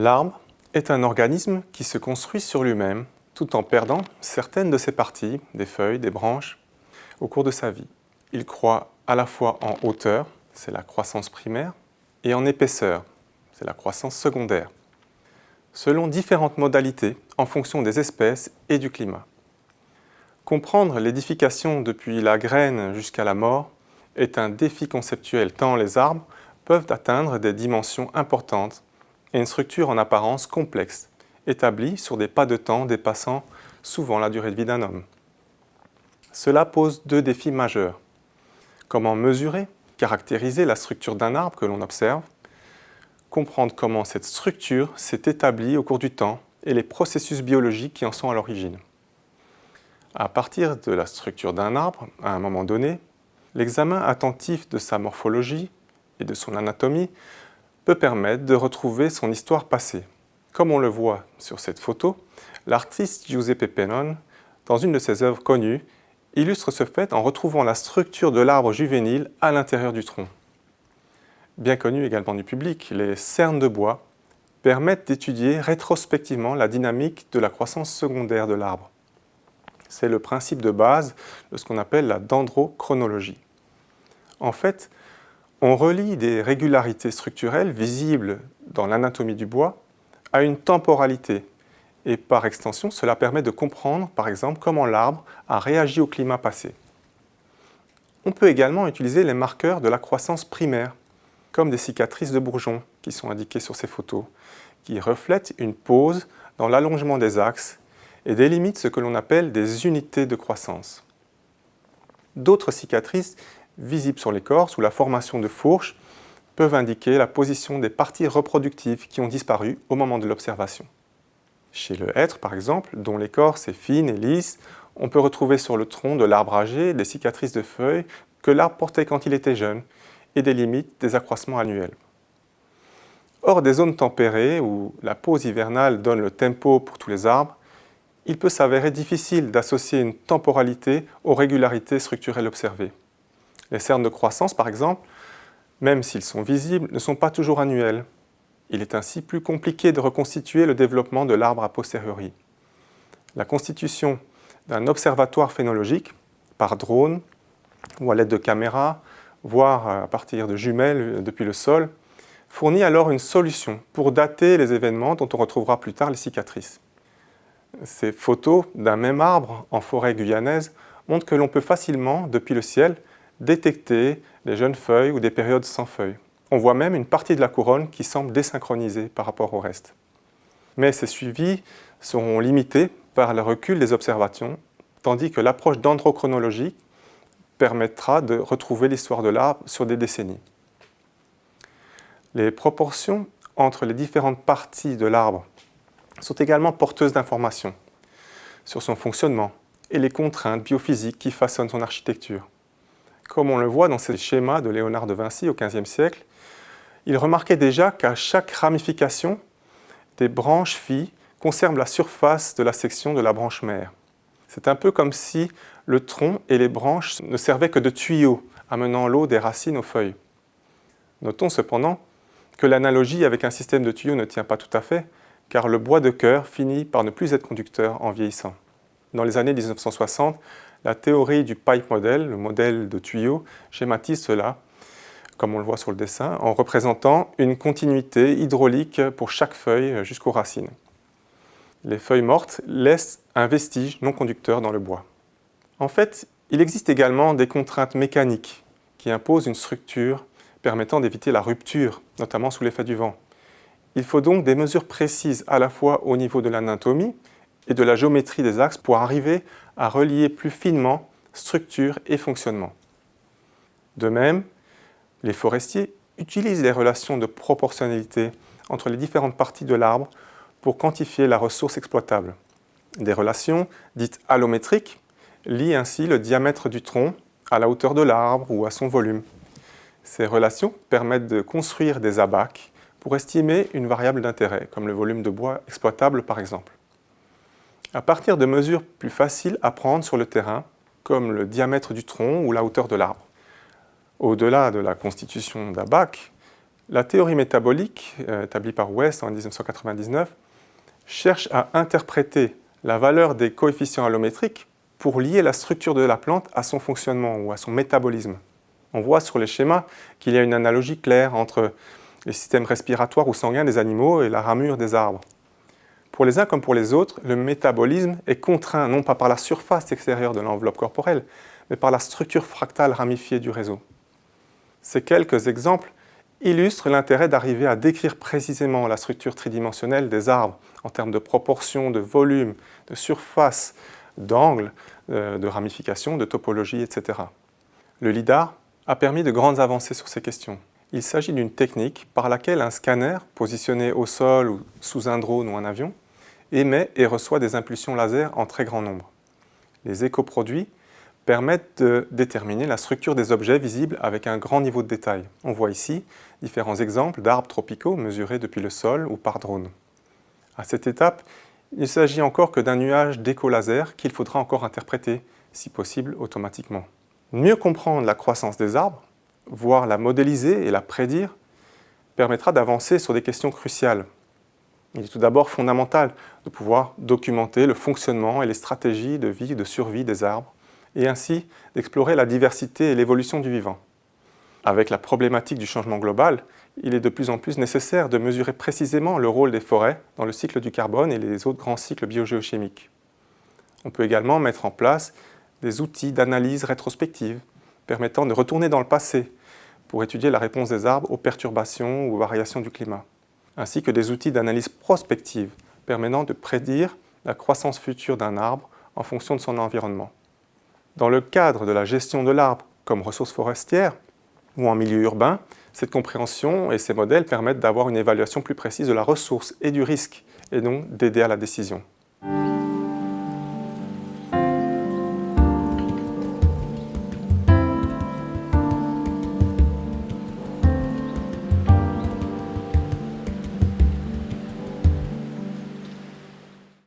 L'arbre est un organisme qui se construit sur lui-même tout en perdant certaines de ses parties, des feuilles, des branches, au cours de sa vie. Il croît à la fois en hauteur, c'est la croissance primaire, et en épaisseur, c'est la croissance secondaire, selon différentes modalités en fonction des espèces et du climat. Comprendre l'édification depuis la graine jusqu'à la mort est un défi conceptuel tant les arbres peuvent atteindre des dimensions importantes et une structure en apparence complexe, établie sur des pas de temps dépassant souvent la durée de vie d'un homme. Cela pose deux défis majeurs. Comment mesurer, caractériser la structure d'un arbre que l'on observe, comprendre comment cette structure s'est établie au cours du temps et les processus biologiques qui en sont à l'origine. À partir de la structure d'un arbre, à un moment donné, l'examen attentif de sa morphologie et de son anatomie peut permettre de retrouver son histoire passée. Comme on le voit sur cette photo, l'artiste Giuseppe Pennon, dans une de ses œuvres connues, illustre ce fait en retrouvant la structure de l'arbre juvénile à l'intérieur du tronc. Bien connu également du public, les cernes de bois permettent d'étudier rétrospectivement la dynamique de la croissance secondaire de l'arbre. C'est le principe de base de ce qu'on appelle la dendrochronologie. En fait, on relie des régularités structurelles visibles dans l'anatomie du bois à une temporalité. Et par extension, cela permet de comprendre, par exemple, comment l'arbre a réagi au climat passé. On peut également utiliser les marqueurs de la croissance primaire, comme des cicatrices de bourgeons qui sont indiquées sur ces photos, qui reflètent une pause dans l'allongement des axes et délimitent ce que l'on appelle des unités de croissance. D'autres cicatrices visibles sur les corps sous la formation de fourches peuvent indiquer la position des parties reproductives qui ont disparu au moment de l'observation. Chez le hêtre, par exemple, dont l'écorce est fine et lisse, on peut retrouver sur le tronc de l'arbre âgé des cicatrices de feuilles que l'arbre portait quand il était jeune et des limites des accroissements annuels. Hors des zones tempérées où la pause hivernale donne le tempo pour tous les arbres, il peut s'avérer difficile d'associer une temporalité aux régularités structurelles observées. Les cernes de croissance, par exemple, même s'ils sont visibles, ne sont pas toujours annuels. Il est ainsi plus compliqué de reconstituer le développement de l'arbre a posteriori. La constitution d'un observatoire phénologique, par drone ou à l'aide de caméras, voire à partir de jumelles depuis le sol, fournit alors une solution pour dater les événements dont on retrouvera plus tard les cicatrices. Ces photos d'un même arbre en forêt guyanaise montrent que l'on peut facilement, depuis le ciel, détecter les jeunes feuilles ou des périodes sans feuilles. On voit même une partie de la couronne qui semble désynchronisée par rapport au reste. Mais ces suivis seront limités par le recul des observations, tandis que l'approche dendrochronologique permettra de retrouver l'histoire de l'arbre sur des décennies. Les proportions entre les différentes parties de l'arbre sont également porteuses d'informations sur son fonctionnement et les contraintes biophysiques qui façonnent son architecture. Comme on le voit dans ces schémas de Léonard de Vinci au XVe siècle, il remarquait déjà qu'à chaque ramification, des branches filles conservent la surface de la section de la branche mère. C'est un peu comme si le tronc et les branches ne servaient que de tuyaux amenant l'eau des racines aux feuilles. Notons cependant que l'analogie avec un système de tuyaux ne tient pas tout à fait, car le bois de cœur finit par ne plus être conducteur en vieillissant. Dans les années 1960, la théorie du pipe model, le modèle de tuyau, schématise cela, comme on le voit sur le dessin, en représentant une continuité hydraulique pour chaque feuille jusqu'aux racines. Les feuilles mortes laissent un vestige non conducteur dans le bois. En fait, il existe également des contraintes mécaniques qui imposent une structure permettant d'éviter la rupture, notamment sous l'effet du vent. Il faut donc des mesures précises à la fois au niveau de l'anatomie et de la géométrie des axes pour arriver à relier plus finement structure et fonctionnement. De même, les forestiers utilisent les relations de proportionnalité entre les différentes parties de l'arbre pour quantifier la ressource exploitable. Des relations dites allométriques lient ainsi le diamètre du tronc à la hauteur de l'arbre ou à son volume. Ces relations permettent de construire des abacs pour estimer une variable d'intérêt, comme le volume de bois exploitable par exemple. À partir de mesures plus faciles à prendre sur le terrain, comme le diamètre du tronc ou la hauteur de l'arbre. Au-delà de la constitution d'un bac, La théorie métabolique, euh, établie par West en 1999, cherche à interpréter la valeur des coefficients allométriques pour lier la structure de la plante à son fonctionnement ou à son métabolisme. On voit sur les schémas qu'il y a une analogie claire entre les systèmes respiratoires ou sanguins des animaux et la ramure des arbres. Pour les uns comme pour les autres, le métabolisme est contraint non pas par la surface extérieure de l'enveloppe corporelle, mais par la structure fractale ramifiée du réseau. Ces quelques exemples illustrent l'intérêt d'arriver à décrire précisément la structure tridimensionnelle des arbres en termes de proportion, de volume, de surface, d'angle, euh, de ramification, de topologie, etc. Le LIDAR a permis de grandes avancées sur ces questions. Il s'agit d'une technique par laquelle un scanner, positionné au sol ou sous un drone ou un avion, émet et reçoit des impulsions laser en très grand nombre. Les écoproduits permettent de déterminer la structure des objets visibles avec un grand niveau de détail. On voit ici différents exemples d'arbres tropicaux mesurés depuis le sol ou par drone. À cette étape, il ne s'agit encore que d'un nuage d'éco-laser qu'il faudra encore interpréter, si possible automatiquement. Mieux comprendre la croissance des arbres, voire la modéliser et la prédire, permettra d'avancer sur des questions cruciales. Il est tout d'abord fondamental de pouvoir documenter le fonctionnement et les stratégies de vie et de survie des arbres, et ainsi d'explorer la diversité et l'évolution du vivant. Avec la problématique du changement global, il est de plus en plus nécessaire de mesurer précisément le rôle des forêts dans le cycle du carbone et les autres grands cycles biogéochimiques. On peut également mettre en place des outils d'analyse rétrospective permettant de retourner dans le passé pour étudier la réponse des arbres aux perturbations ou aux variations du climat, ainsi que des outils d'analyse prospective permettant de prédire la croissance future d'un arbre en fonction de son environnement. Dans le cadre de la gestion de l'arbre comme ressource forestière ou en milieu urbain, cette compréhension et ces modèles permettent d'avoir une évaluation plus précise de la ressource et du risque, et donc d'aider à la décision.